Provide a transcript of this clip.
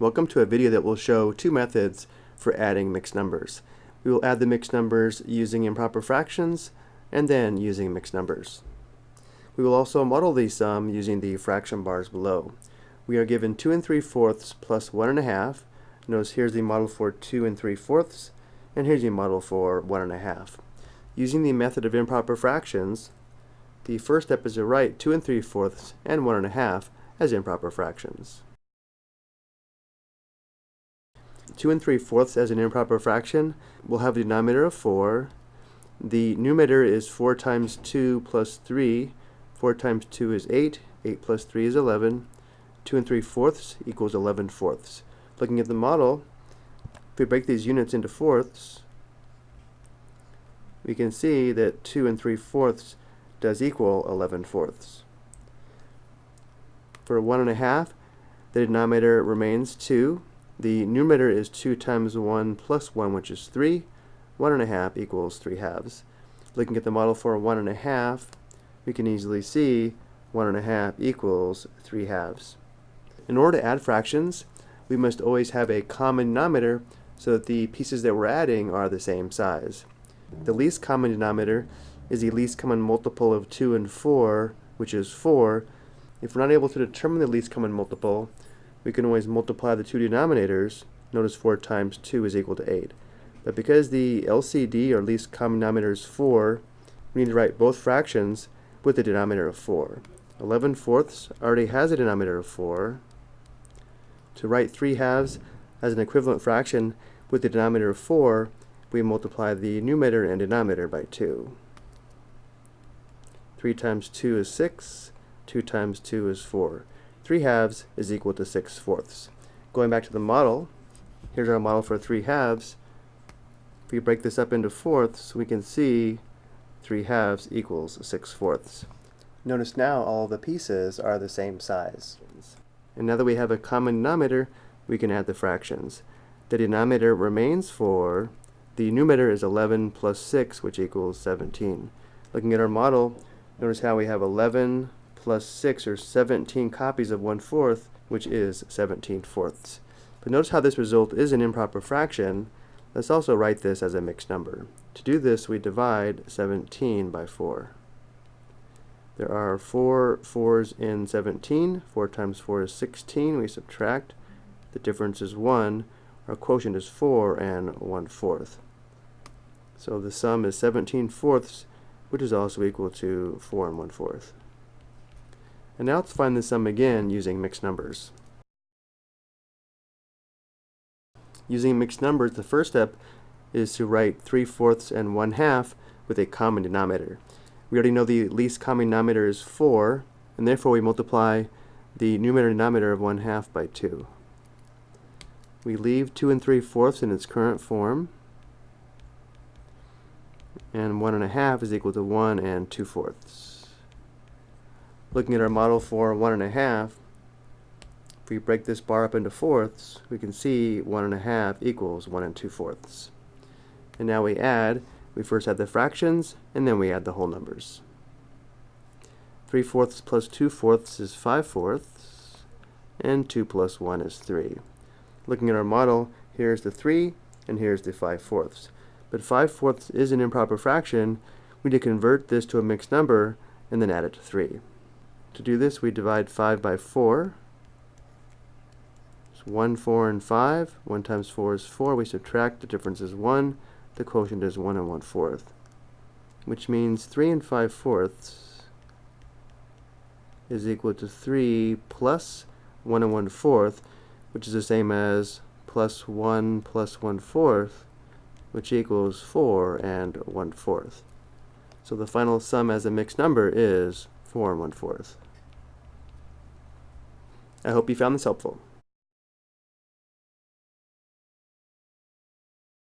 Welcome to a video that will show two methods for adding mixed numbers. We will add the mixed numbers using improper fractions and then using mixed numbers. We will also model the sum using the fraction bars below. We are given 2 and 3 fourths plus 1 and a half. Notice here's the model for 2 and 3 fourths and here's the model for 1 and a half. Using the method of improper fractions, the first step is to write 2 and 3 fourths and 1 and a half as improper fractions. 2 and 3 fourths as an improper fraction will have a denominator of 4. The numerator is 4 times 2 plus 3. 4 times 2 is 8. 8 plus 3 is 11. 2 and 3 fourths equals 11 fourths. Looking at the model, if we break these units into fourths, we can see that 2 and 3 fourths does equal 11 fourths. For 1 and a half, the denominator remains 2. The numerator is 2 times 1 plus 1, which is 3. 1 and a half equals 3 halves. Looking at the model for 1 and a half, we can easily see 1 and a half equals 3 halves. In order to add fractions, we must always have a common denominator so that the pieces that we're adding are the same size. The least common denominator is the least common multiple of 2 and 4, which is 4. If we're not able to determine the least common multiple, we can always multiply the two denominators. Notice 4 times 2 is equal to 8. But because the LCD, or least common denominator, is 4, we need to write both fractions with the denominator of 4. 11 fourths already has a denominator of 4. To write 3 halves as an equivalent fraction with the denominator of 4, we multiply the numerator and denominator by 2. 3 times 2 is 6, 2 times 2 is 4. 3 halves is equal to 6 fourths. Going back to the model, here's our model for 3 halves. If we break this up into fourths, we can see 3 halves equals 6 fourths. Notice now all the pieces are the same size. And now that we have a common denominator, we can add the fractions. The denominator remains 4. The numerator is 11 plus 6, which equals 17. Looking at our model, Notice how we have 11 plus 6 or 17 copies of 1 fourth, which is 17 fourths. But notice how this result is an improper fraction. Let's also write this as a mixed number. To do this, we divide 17 by 4. There are 4 4s in 17. 4 times 4 is 16. We subtract. The difference is 1. Our quotient is 4 and 1 fourth. So the sum is 17 fourths which is also equal to 4 and 1 fourth. And now let's find the sum again using mixed numbers. Using mixed numbers, the first step is to write 3 fourths and 1 half with a common denominator. We already know the least common denominator is 4, and therefore we multiply the numerator and denominator of 1 half by 2. We leave 2 and 3 fourths in its current form, and 1 and a half is equal to 1 and 2 fourths. Looking at our model for 1 and a half, if we break this bar up into fourths, we can see 1 and a half equals 1 and 2 fourths. And now we add, we first add the fractions, and then we add the whole numbers. 3 fourths plus 2 fourths is 5 fourths, and 2 plus 1 is 3. Looking at our model, here's the 3, and here's the 5 fourths but 5 fourths is an improper fraction, we need to convert this to a mixed number and then add it to 3. To do this, we divide 5 by 4. It's 1, 4, and 5. 1 times 4 is 4. We subtract, the difference is 1. The quotient is 1 and 1 fourth, which means 3 and 5 fourths is equal to 3 plus 1 and 1 fourth, which is the same as plus 1 plus 1 fourth, which equals 4 and 1 fourth. So the final sum as a mixed number is 4 and 1 fourth. I hope you found this helpful.